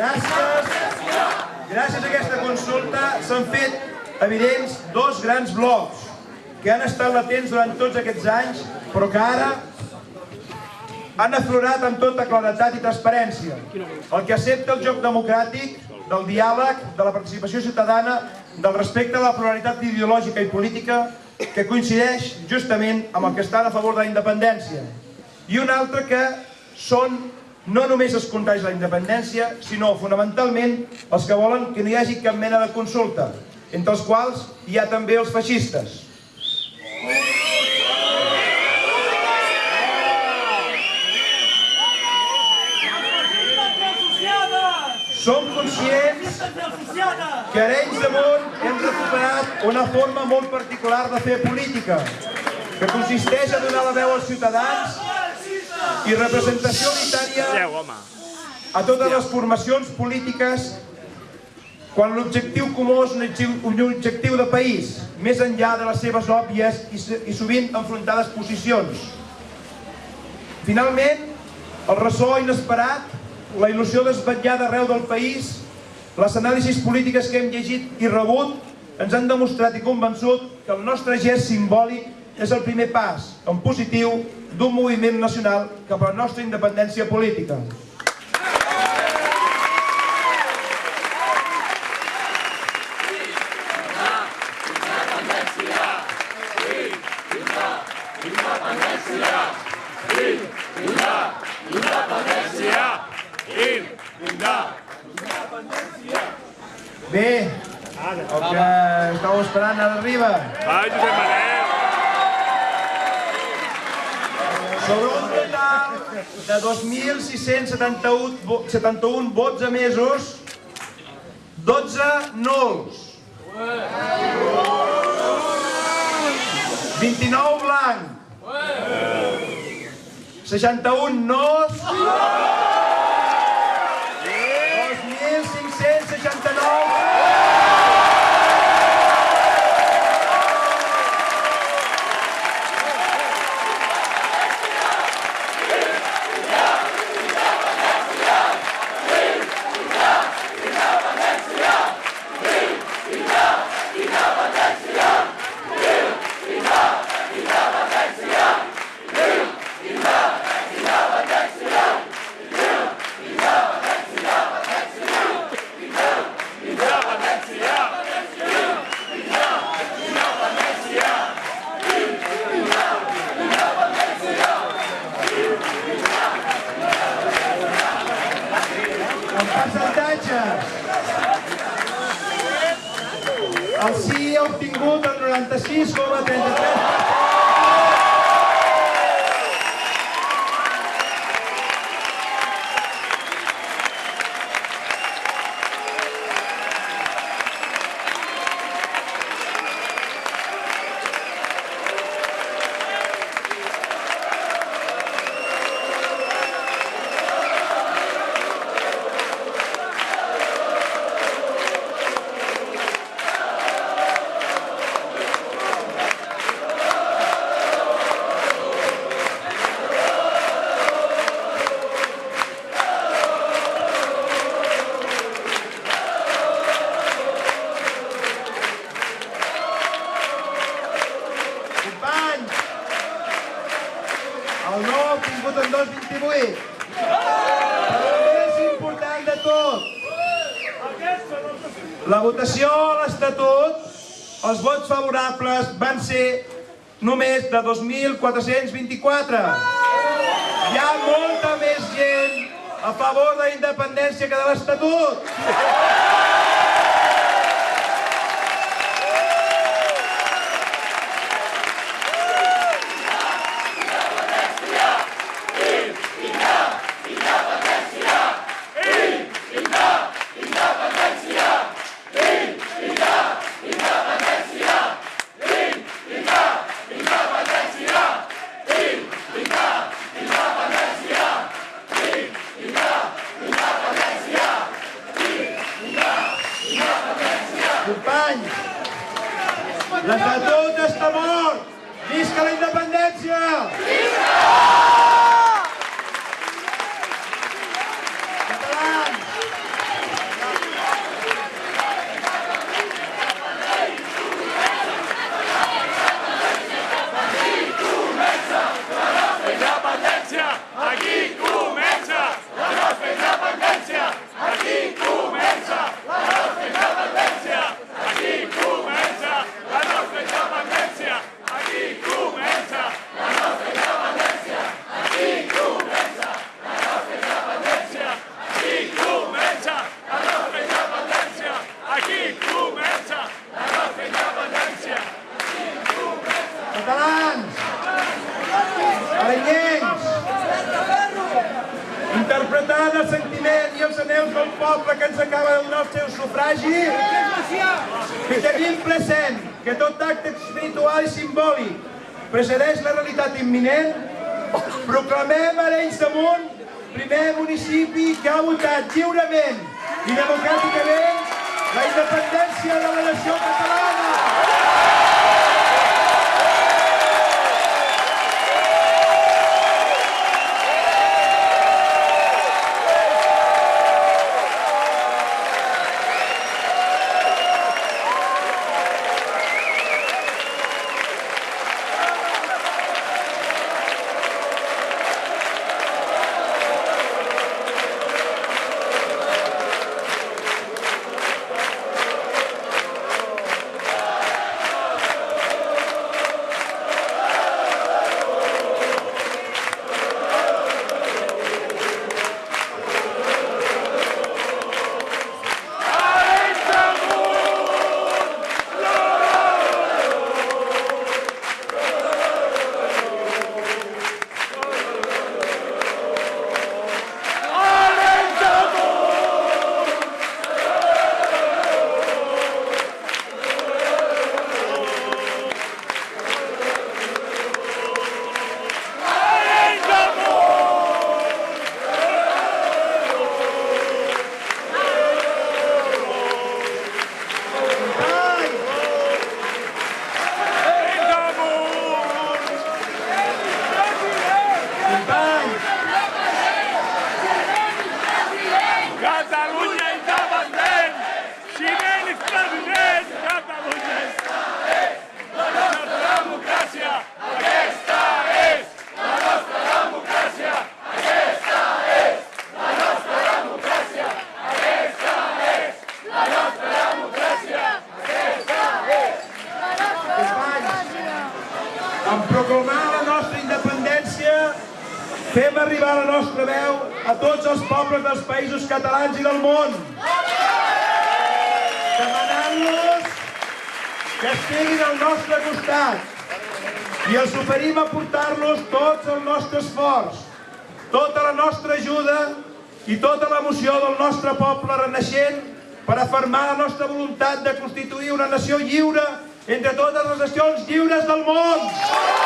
Gràcies. Gràcies a aquesta consulta s'han fet evidents dos grans blocs que han estat latents durant tots aquests anys, però que ara han aflorat amb tota claretat i transparència. El que accepta el joc democràtic, del diàleg, de la participació ciutadana, del respecte a la pluralitat ideològica i política que coincideix justament amb el que estan a favor de la independència. I un altre que són no només els contraris de la independència, sinó fonamentalment els que volen que no hi hagi cap mena de consulta, entre els quals hi ha també els feixistes. Som conscients que Arenys de Munt hem recuperat una forma molt particular de fer política, que consisteix a donar la veu als ciutadans i representació unitària a totes les formacions polítiques quan l'objectiu comú és un objectiu, de país, més enllà de les seves òbvies i, sovint enfrontades posicions. Finalment, el ressò inesperat, la il·lusió d'esvetllar d'arreu del país, les anàlisis polítiques que hem llegit i rebut ens han demostrat i convençut que el nostre gest simbòlic és el primer pas, en positiu, d'un moviment nacional cap a la nostra independència política. Bé, el que estàveu esperant ara arriba. Va, Josep Manel! Sobre un total de 2.671 vo- 71 vots emesos, 12 nuls. 29 blanc. 61 nos. 2.569 En percentatges. El sí ha obtingut el 96,33%. No obtingut en 2,28. Però el més important de tot, la votació a l'Estatut, els vots favorables van ser només de 2.424. Hi ha molta més gent a favor de la independència que de l'Estatut. Companys, l'Estatut està mort! Visca la independència! Catalans! catalans, arenyencs, interpretant el sentiment i els anels del poble que ens acaba el nostre sufragi, que tenim present que tot acte espiritual i simbòlic precedeix la realitat imminent, proclamem Arenys de Munt primer municipi que ha votat lliurement i democràticament la independència de la nació catalana. En proclamar la nostra independència fem arribar la nostra veu a tots els pobles dels països catalans i del món. Demanant-los que estiguin al nostre costat i els oferim a portar-los tots el nostre esforç, tota la nostra ajuda i tota l'emoció del nostre poble renaixent per afermar la nostra voluntat de constituir una nació lliure entre totes les nacions lliures del món.